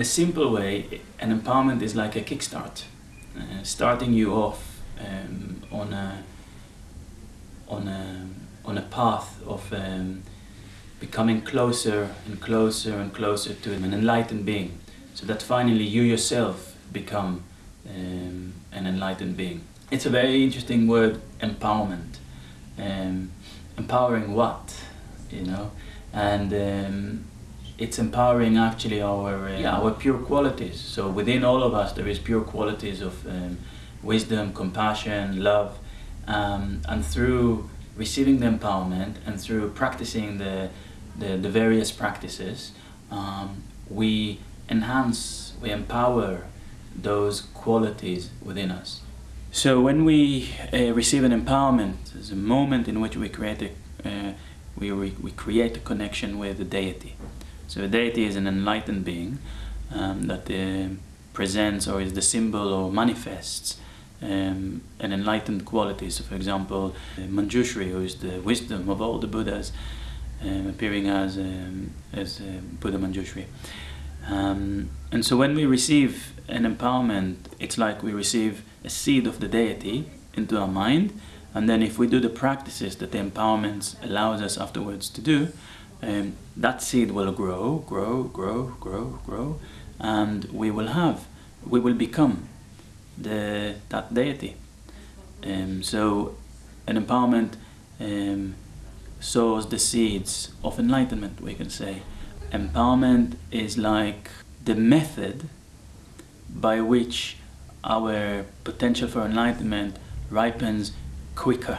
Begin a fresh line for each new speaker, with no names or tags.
the simple way, an empowerment is like a kickstart, uh, starting you off um, on a on a on a path of um, becoming closer and closer and closer to an enlightened being, so that finally you yourself become um, an enlightened being. It's a very interesting word, empowerment. Um, empowering what, you know, and um, it's empowering actually our uh, yeah, our pure qualities. So within all of us there is pure qualities of um, wisdom, compassion, love, um, and through receiving the empowerment and through practicing the the, the various practices, um, we enhance, we empower those qualities within us. So when we uh, receive an empowerment, there's a moment in which we create a, uh, we, we, we, create a connection with the deity. So a deity is an enlightened being um, that uh, presents or is the symbol or manifests um, an enlightened quality. So for example, Manjushri, who is the wisdom of all the Buddhas, um, appearing as, um, as uh, Buddha Manjushri. Um, and so when we receive an empowerment, it's like we receive a seed of the deity into our mind, and then if we do the practices that the empowerment allows us afterwards to do, um, that seed will grow, grow, grow, grow, grow, and we will have, we will become the that deity. Um, so an empowerment um, sows the seeds of enlightenment, we can say. Empowerment is like the method by which our potential for enlightenment ripens quicker.